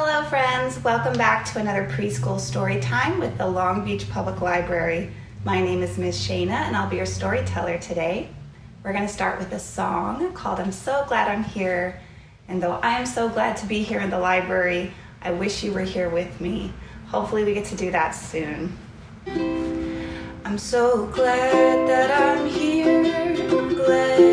Hello friends, welcome back to another preschool story time with the Long Beach Public Library. My name is Ms. Shayna and I'll be your storyteller today. We're going to start with a song called I'm So Glad I'm Here. And though I am so glad to be here in the library, I wish you were here with me. Hopefully we get to do that soon. I'm so glad that I'm here, glad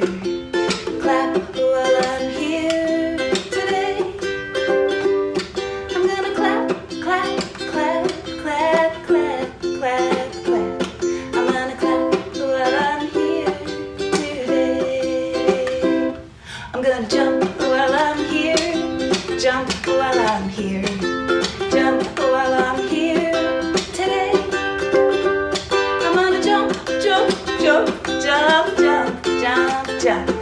jump while I'm here, today. I'm gonna clap, clap, clap, clap, clap, clap, clap. I'm gonna clap while I'm here today. I'm gonna jump while I'm here, jump while I'm here Jump, la la I'm here today. I'm gonna jump, jump, jump, jump,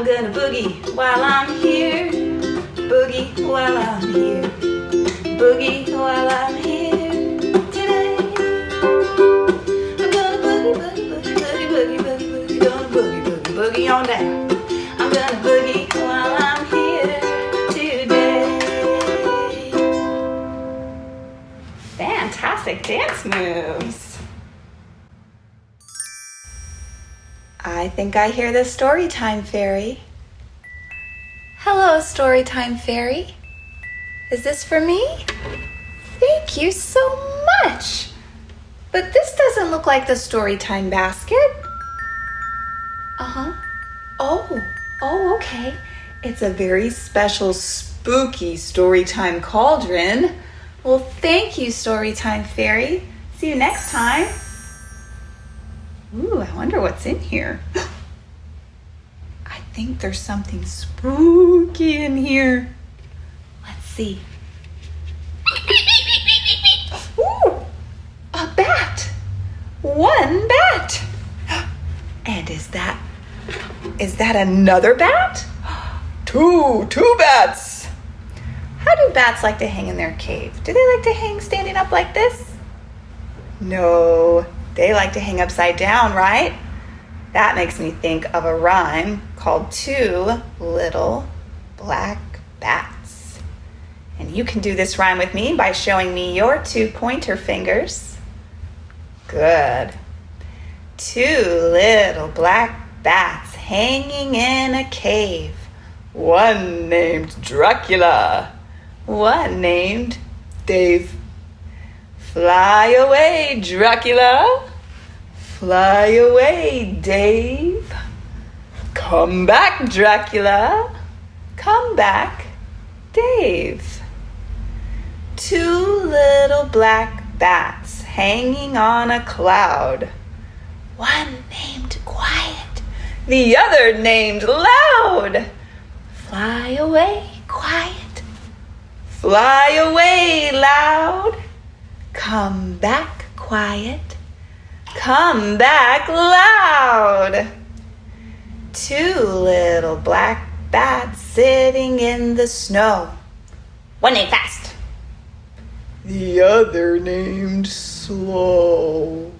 I'm gonna boogie while I'm here. Boogie while I'm here. Boogie while I'm here today. I'm gonna boogie, boogie, boogie, boogie, boogie, boogie, boogie, boogie, boogie, boogie on down. Think I hear the Storytime Fairy. Hello, Storytime Fairy. Is this for me? Thank you so much. But this doesn't look like the Storytime basket. Uh huh. Oh, oh, okay. It's a very special, spooky Storytime cauldron. Well, thank you, Storytime Fairy. See you next time. Ooh, I wonder what's in here. I think there's something spooky in here. Let's see. Ooh, a bat. One bat. And is that is that another bat? Two, two bats. How do bats like to hang in their cave? Do they like to hang standing up like this? No, they like to hang upside down, right? That makes me think of a rhyme called Two Little Black Bats. And you can do this rhyme with me by showing me your two pointer fingers. Good. Two little black bats hanging in a cave. One named Dracula, one named Dave. Fly away, Dracula. Fly away, Dave. Come back, Dracula. Come back, Dave. Two little black bats hanging on a cloud. One named Quiet, the other named Loud. Fly away, Quiet. Fly away, Loud. Come back, quiet. Come back, loud. Two little black bats sitting in the snow. One named Fast. The other named Slow.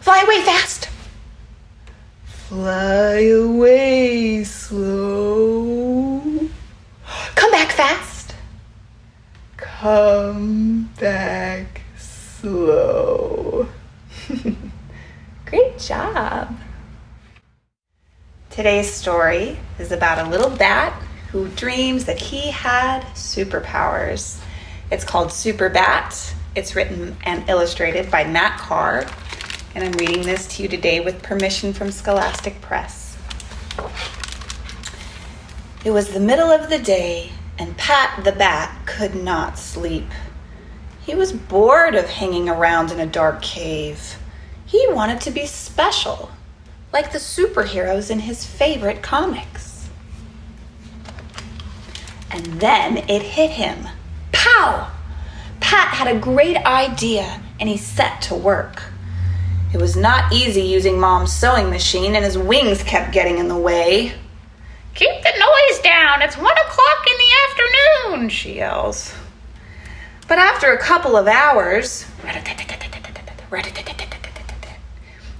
Fly away fast. Fly away slow. Come back fast. Come back slow. Job. Today's story is about a little bat who dreams that he had superpowers. It's called Super Bat, It's written and illustrated by Matt Carr, and I'm reading this to you today with permission from Scholastic Press. It was the middle of the day, and Pat the Bat could not sleep. He was bored of hanging around in a dark cave. He wanted to be special, like the superheroes in his favorite comics. And then it hit him. Pow! Pat had a great idea and he set to work. It was not easy using Mom's sewing machine and his wings kept getting in the way. Keep the noise down. It's one o'clock in the afternoon, she yells. But after a couple of hours,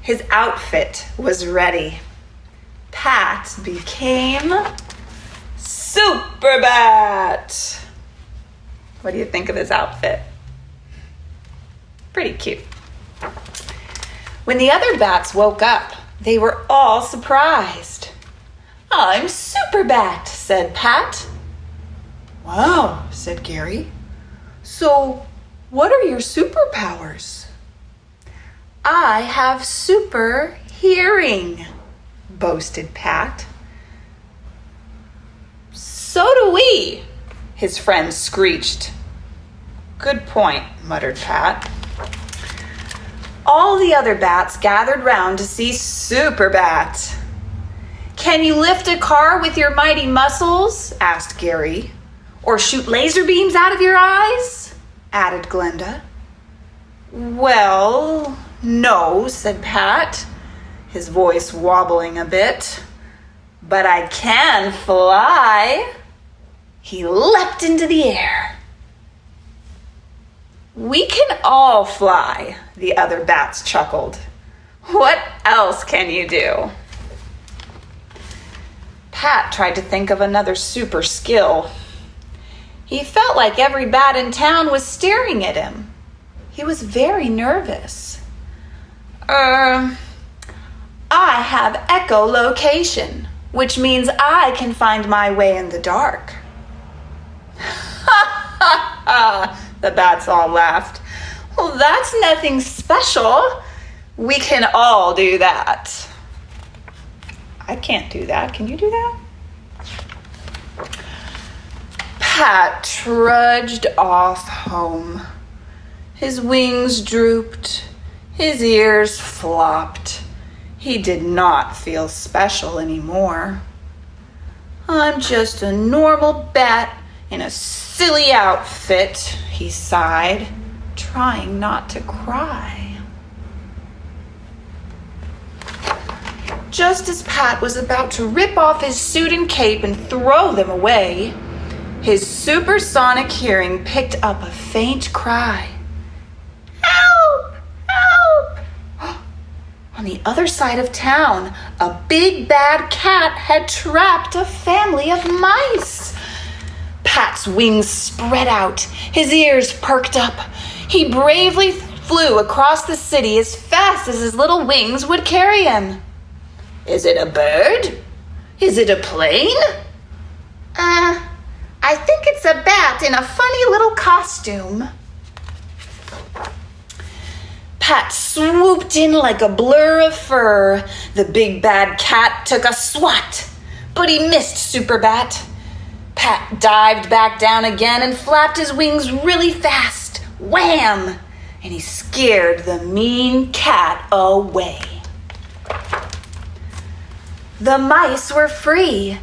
his outfit was ready. Pat became Superbat. What do you think of his outfit? Pretty cute. When the other bats woke up, they were all surprised. I'm Superbat, said Pat. Wow, said Gary. So, what are your superpowers? I have super hearing, boasted Pat. So do we, his friend screeched. Good point, muttered Pat. All the other bats gathered round to see Super Bat. Can you lift a car with your mighty muscles? asked Gary. Or shoot laser beams out of your eyes? added Glenda. Well, no, said Pat, his voice wobbling a bit. But I can fly. He leapt into the air. We can all fly, the other bats chuckled. What else can you do? Pat tried to think of another super skill. He felt like every bat in town was staring at him. He was very nervous. Er, I have echolocation, which means I can find my way in the dark. Ha ha ha! The bats all laughed. Well, that's nothing special. We can all do that. I can't do that. Can you do that? Pat trudged off home. His wings drooped, his ears flopped. He did not feel special anymore. I'm just a normal bat in a silly outfit, he sighed, trying not to cry. Just as Pat was about to rip off his suit and cape and throw them away, his supersonic hearing picked up a faint cry. On the other side of town, a big bad cat had trapped a family of mice. Pat's wings spread out, his ears perked up. He bravely flew across the city as fast as his little wings would carry him. Is it a bird? Is it a plane? Uh, I think it's a bat in a funny little costume. Pat swooped in like a blur of fur. The big bad cat took a swat, but he missed Superbat. Pat dived back down again and flapped his wings really fast. Wham! And he scared the mean cat away. The mice were free.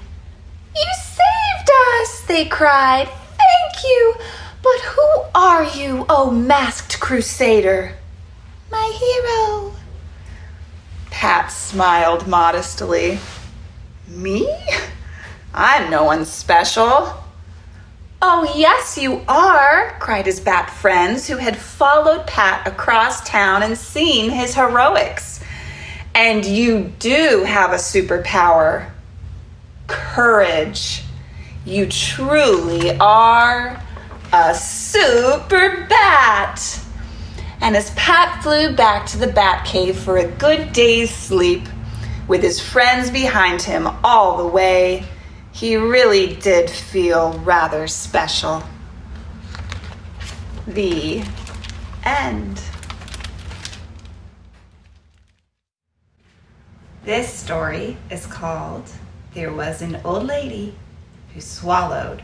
You saved us, they cried. Thank you. But who are you, oh masked crusader? My hero. Pat smiled modestly. Me? I'm no one special. Oh, yes, you are, cried his bat friends who had followed Pat across town and seen his heroics. And you do have a superpower courage. You truly are a super bat. And as Pat flew back to the bat cave for a good day's sleep, with his friends behind him all the way, he really did feel rather special. The end. This story is called There Was an Old Lady Who Swallowed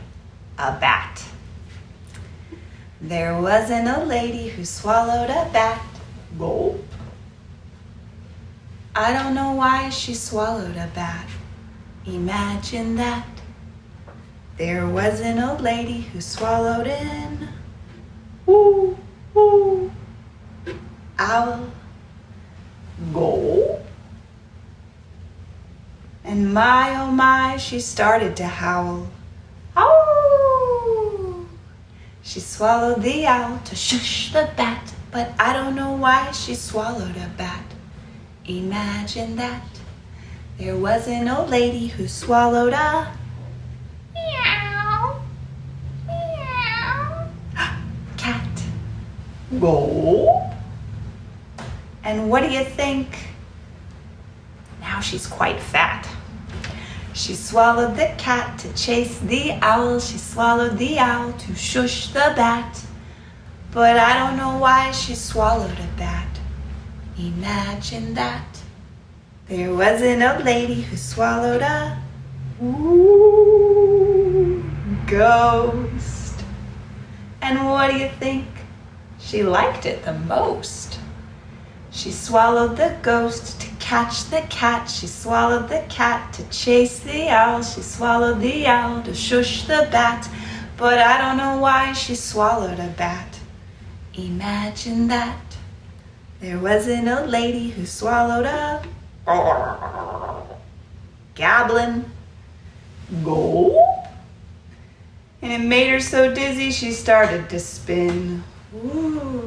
a Bat. There was an old lady who swallowed a bat. Gulp. I don't know why she swallowed a bat. Imagine that. There was an old lady who swallowed an Ooh, ooh. owl. Gulp. And my oh my, she started to howl. She swallowed the owl to shush the bat, but I don't know why she swallowed a bat. Imagine that. There was an old lady who swallowed a meow, meow, cat. Gulp. And what do you think? Now she's quite fat. She swallowed the cat to chase the owl. She swallowed the owl to shush the bat. But I don't know why she swallowed a bat. Imagine that. There was an old lady who swallowed a ghost. And what do you think? She liked it the most. She swallowed the ghost to catch the cat. She swallowed the cat to chase the owl. She swallowed the owl to shush the bat. But I don't know why she swallowed a bat. Imagine that. There was an old lady who swallowed a goblin. Gulp. And it made her so dizzy she started to spin. Ooh.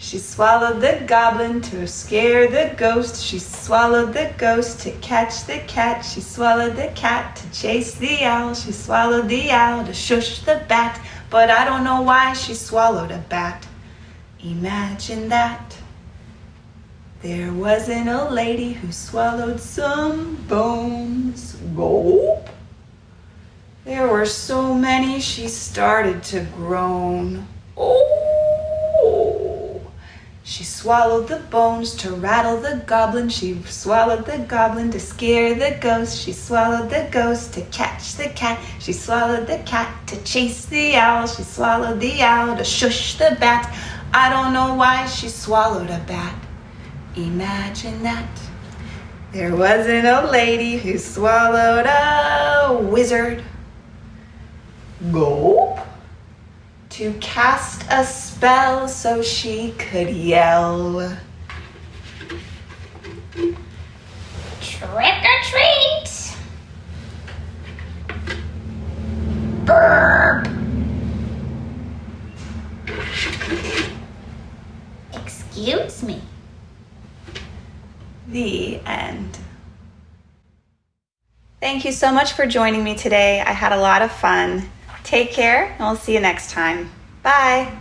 She swallowed the goblin to scare the ghost. She swallowed the ghost to catch the cat. She swallowed the cat to chase the owl. She swallowed the owl to shush the bat. But I don't know why she swallowed a bat. Imagine that. There was an old lady who swallowed some bones. Gulp. There were so many she started to groan. Oh. She swallowed the bones to rattle the goblin. She swallowed the goblin to scare the ghost. She swallowed the ghost to catch the cat. She swallowed the cat to chase the owl. She swallowed the owl to shush the bat. I don't know why she swallowed a bat. Imagine that. There was an old lady who swallowed a wizard. Gulp. to cast a spell so she could yell. Trick or treat! Burp! Excuse me. The end. Thank you so much for joining me today. I had a lot of fun. Take care, and we'll see you next time. Bye.